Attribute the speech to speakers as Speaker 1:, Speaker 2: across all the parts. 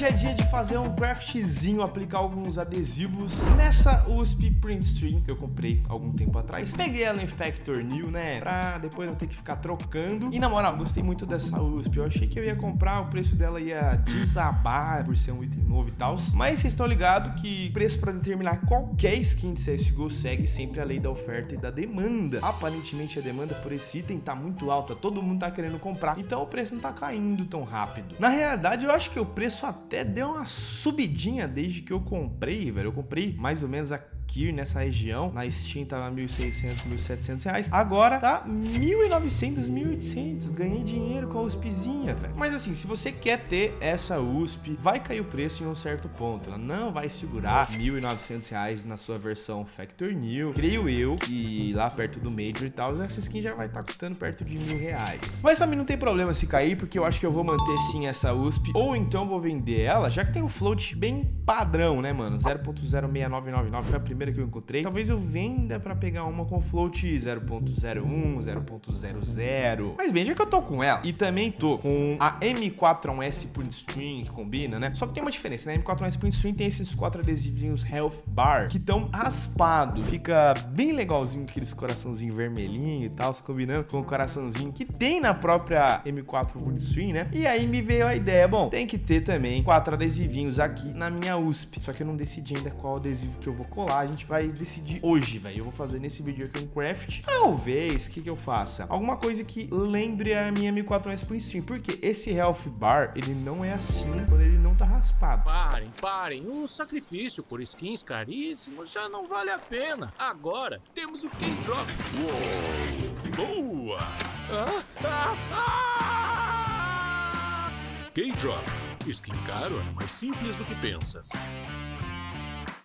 Speaker 1: hoje é dia de fazer um craftzinho, aplicar alguns adesivos nessa USP Print Stream que eu comprei algum tempo atrás. Peguei ela em Factor New, né, pra depois não ter que ficar trocando. E na moral, gostei muito dessa USP. Eu achei que eu ia comprar, o preço dela ia desabar por ser um item novo e tal. Mas vocês estão ligados que preço para determinar qualquer skin de CSGO segue sempre a lei da oferta e da demanda. Aparentemente a demanda por esse item tá muito alta, todo mundo tá querendo comprar, então o preço não tá caindo tão rápido. Na realidade, eu acho que o preço até deu uma subidinha desde que eu comprei, velho. Eu comprei mais ou menos a nessa região. Na Steam tava 1.600, 1.700 reais. Agora tá 1.900, 1.800. Ganhei dinheiro com a USPzinha, velho. Mas assim, se você quer ter essa USP, vai cair o preço em um certo ponto. Ela não vai segurar 1.900 reais na sua versão Factor New. Creio eu que lá perto do Major e tal, essa skin já vai estar tá custando perto de mil reais. Mas pra mim não tem problema se cair, porque eu acho que eu vou manter sim essa USP. Ou então vou vender ela, já que tem um float bem padrão, né, mano? 0.06999 foi a primeira primeira que eu encontrei. Talvez eu venda para pegar uma com float 0.01, 0.00. Mas bem, já que eu tô com ela e também tô com a M4S Print String, que combina, né? Só que tem uma diferença, né? A M4S Print String tem esses quatro adesivinhos Health Bar que estão raspados. Fica bem legalzinho aqueles coraçãozinho vermelhinho e tal, se combinando com o coraçãozinho que tem na própria M4 Print String, né? E aí me veio a ideia, bom, tem que ter também quatro adesivinhos aqui na minha USP. Só que eu não decidi ainda qual adesivo que eu vou colar gente vai decidir hoje, velho. Eu vou fazer nesse vídeo aqui um craft. Talvez, o que, que eu faça? Alguma coisa que lembre a minha M4S Pro Steam. Porque esse Health Bar, ele não é assim quando ele não tá raspado.
Speaker 2: Parem, parem. O sacrifício por skins caríssimos já não vale a pena. Agora, temos o K-Drop. Boa! Ah, ah, ah! K-Drop. Skin caro é mais simples do que pensas.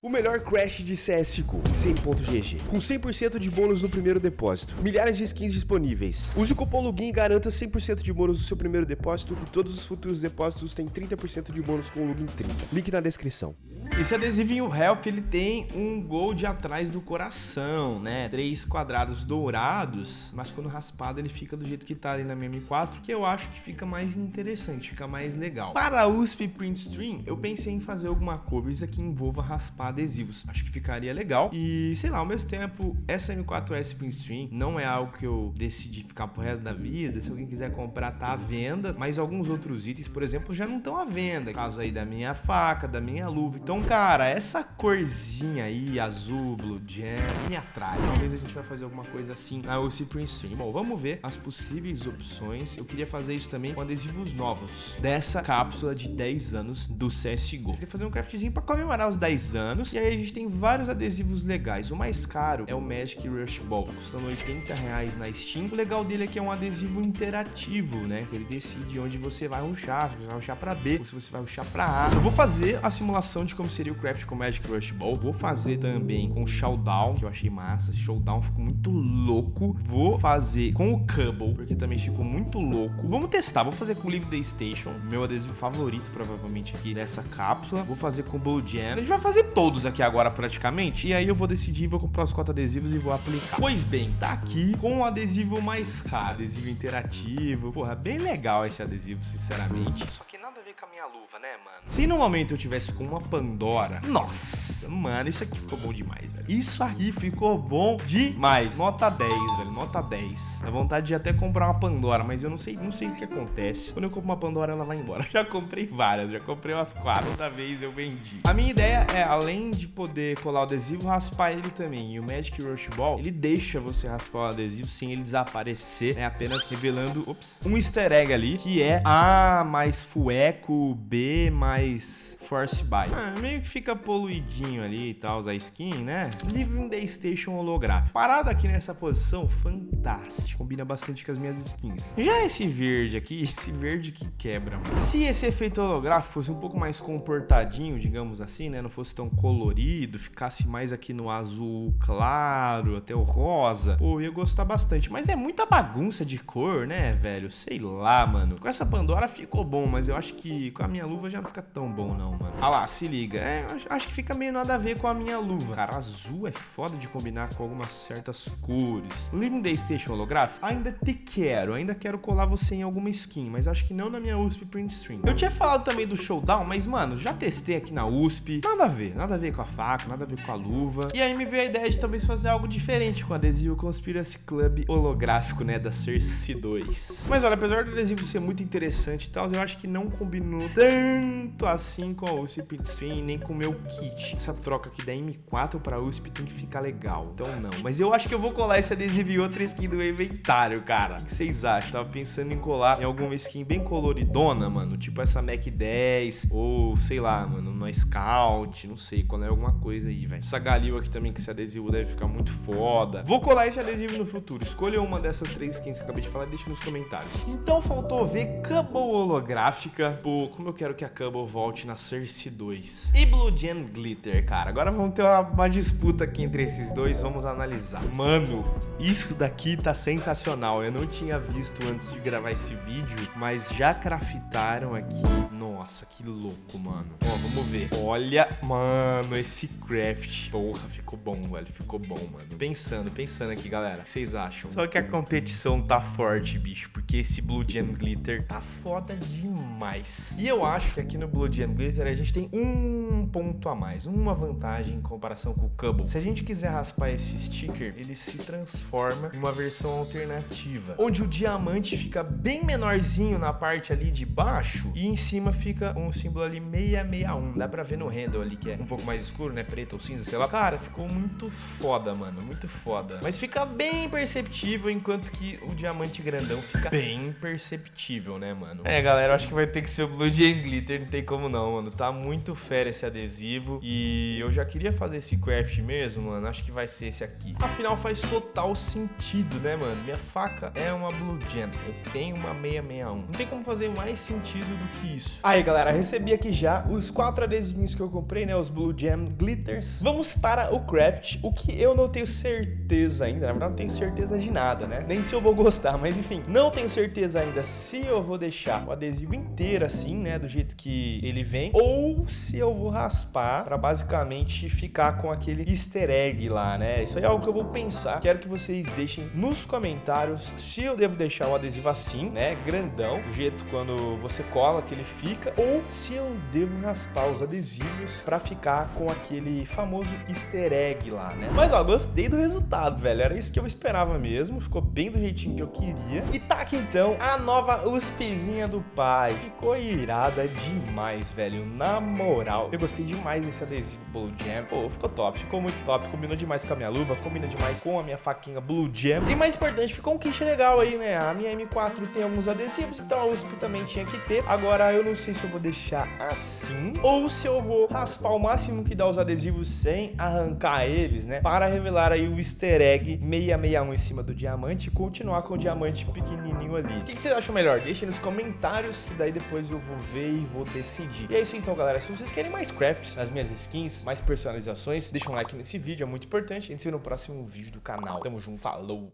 Speaker 1: O melhor crash de CSGO, 100.gg, com 100% de bônus no primeiro depósito, milhares de skins disponíveis. Use o cupom LOGIN e garanta 100% de bônus no seu primeiro depósito e todos os futuros depósitos têm 30% de bônus com o LOGIN 30. Link na descrição. Esse adesivinho Help, ele tem um gold atrás do coração, né? Três quadrados dourados, mas quando raspado ele fica do jeito que tá ali na minha M4, que eu acho que fica mais interessante, fica mais legal. Para a USP Print Stream, eu pensei em fazer alguma coisa que envolva raspar adesivos. Acho que ficaria legal. E, sei lá, ao mesmo tempo, essa M4S Print Stream não é algo que eu decidi ficar pro resto da vida. Se alguém quiser comprar, tá à venda. Mas alguns outros itens, por exemplo, já não estão à venda. Caso aí da minha faca, da minha luva. Então, cara, essa corzinha aí, azul, blue jam, me atrai. Talvez a gente vai fazer alguma coisa assim na UC Print Stream. Bom, vamos ver as possíveis opções. Eu queria fazer isso também com adesivos novos dessa cápsula de 10 anos do CSGO. Eu queria fazer um craftzinho pra comemorar os 10 anos E aí a gente tem vários adesivos legais. O mais caro é o Magic Rush Ball, custando 80 reais na Steam. O legal dele é que é um adesivo interativo, né? Que ele decide onde você vai ruxar, se você vai ruxar pra B ou se você vai ruxar pra A. Eu vou fazer a simulação de como seria o craft com Magic Rush Ball. Vou fazer também com o Showdown, que eu achei massa. Esse Showdown ficou muito louco. Vou fazer com o Cubble, porque também ficou muito louco. Vamos testar. Vou fazer com o Live Day Station, meu adesivo favorito, provavelmente, aqui dessa cápsula. Vou fazer com o Blue Jam. A gente vai fazer todos todos aqui agora praticamente. E aí eu vou decidir, vou comprar os quatro adesivos e vou aplicar. Pois bem, tá aqui com o adesivo mais caro, adesivo interativo. Porra, bem legal esse adesivo, sinceramente. Só que nada a ver com a minha luva, né, mano? Se no momento eu tivesse com uma Pandora, nossa, mano, isso aqui ficou bom demais, velho. Isso aqui ficou bom demais. Nota 10, velho, nota 10. Dá vontade de até comprar uma Pandora, mas eu não sei, não sei o que acontece. Quando eu compro uma Pandora, ela vai embora. Já comprei várias, já comprei umas quatro. Toda vez eu vendi. A minha ideia é, além de poder colar o adesivo, raspar ele também. E o Magic Rush Ball, ele deixa você raspar o adesivo sem ele desaparecer, né? Apenas revelando, ops, um easter egg ali, que é A mais Fueco, B mais Force Buy. Ah, meio que fica poluidinho ali e tal, a skin, né? Living the Station holográfico. Parado aqui nessa posição, fantástico. Combina bastante com as minhas skins. Já esse verde aqui, esse verde que quebra. Se esse efeito holográfico fosse um pouco mais comportadinho, digamos assim, né? Não fosse tão colorido, ficasse mais aqui no azul claro, até o rosa, pô, eu ia gostar bastante. Mas é muita bagunça de cor, né, velho? Sei lá, mano. Com essa Pandora ficou bom, mas eu acho que com a minha luva já não fica tão bom, não, mano. Ah lá, se liga. É, acho, acho que fica meio nada a ver com a minha luva. Cara, azul é foda de combinar com algumas certas cores. Living Day Station holográfico, ainda te quero, ainda quero colar você em alguma skin, mas acho que não na minha USP Print Stream. Eu tinha falado também do Showdown, mas, mano, já testei aqui na USP, nada a ver, nada a ver com a faca, nada a ver com a luva. E aí me veio a ideia de talvez fazer algo diferente com o adesivo Conspiracy Club holográfico, né, da Cersei 2. Mas olha, apesar do adesivo ser muito interessante e tal, eu acho que não combinou tanto assim com a USP Stream, nem com o meu kit. Essa troca aqui da M4 pra USP tem que ficar legal, então não. Mas eu acho que eu vou colar esse adesivo em outra skin do inventário, cara. O que vocês acham? Tava pensando em colar em alguma skin bem coloridona, mano, tipo essa Mac 10, ou sei lá, mano, no Scout, não sei, colar alguma coisa aí, velho. Essa Galil aqui também, que esse adesivo deve ficar muito foda. Vou colar esse adesivo no futuro. Escolha uma dessas três skins que eu acabei de falar e deixa nos comentários. Então faltou ver Cubble holográfica. Pô, como eu quero que a Cubble volte na Cersei 2. E Blue Gem Glitter, cara. Agora vamos ter uma, uma disputa aqui entre esses dois, vamos analisar. Mano, isso daqui tá sensacional. Eu não tinha visto antes de gravar esse vídeo, mas já craftaram aqui. Nossa, que louco, mano. Ó, vamos ver. Olha, mano, esse craft. Porra, ficou bom, velho. Ficou bom, mano. Pensando, pensando aqui, galera. O que vocês acham? Só que a competição tá forte, bicho. Porque esse Blue Gem Glitter tá foda demais. E eu acho que aqui no Blue Gem Glitter a gente tem um ponto a mais. Uma vantagem em comparação com o Cubble. Se a gente quiser raspar esse sticker, ele se transforma em uma versão alternativa. Onde o diamante fica bem menorzinho na parte ali de baixo. E em cima fica um símbolo ali 661. Dá pra ver no handle ali que é um pouco mais escuro, né? Preto ou cinza, sei lá. Cara, ficou muito foda, mano. Muito foda. Mas fica bem perceptível, enquanto que o diamante grandão fica bem perceptível, né, mano? É, galera, eu acho que vai ter que ser o Blue Gem Glitter. Não tem como não, mano. Tá muito fera esse adesivo. E eu já queria fazer esse craft mesmo, mano. Acho que vai ser esse aqui. Afinal, faz total sentido, né, mano? Minha faca é uma Blue Gem. Eu tenho uma 661. Não tem como fazer mais sentido do que isso. Aí, galera, recebi aqui já os quatro adesivinhos que eu comprei, né? Os Blue Gem Glitters. Vamos para o craft. O que eu não tenho certeza ainda. Na verdade, não tenho certeza de nada, né? Nem se eu vou gostar. Mas, enfim, não tenho certeza ainda se eu vou deixar o adesivo inteiro assim, né? Do jeito que ele vem. Ou se eu vou raspar pra basicamente ficar com aquele easter egg lá, né? Isso aí é algo que eu vou pensar. Quero que vocês deixem nos comentários se eu devo deixar o adesivo assim, né? Grandão, do jeito quando você cola que ele fica. Ou se eu devo raspar os adesivos pra ficar com aquele famoso easter egg lá, né? Mas, ó, gostei do resultado, velho. Era isso que eu esperava mesmo. Ficou bem do jeitinho que eu queria. E tá aqui, então, a nova USPzinha do pai. Ficou irada demais, velho. Na moral, eu gostei demais desse adesivo Blue Jam. Pô, ficou top. Ficou muito top. Combinou demais com a minha luva. Combina demais com a minha faquinha Blue Jam. E mais importante, ficou um kit legal aí, né? A minha M4 tem alguns adesivos, então a USP também tinha que ter. Agora, eu não sei se eu vou deixar assim ou se eu vou raspar o máximo que dá os adesivos sem arrancar eles, né? Para revelar aí o easter egg 661 em cima do diamante e continuar com o diamante pequenininho ali. O que, que vocês acham melhor? Deixem nos comentários daí depois eu vou ver e vou decidir. E é isso então, galera. Se vocês querem mais crafts nas minhas skins, mais personalizações, deixa um like nesse vídeo, é muito importante. A gente se vê no próximo vídeo do canal. Tamo junto, falou!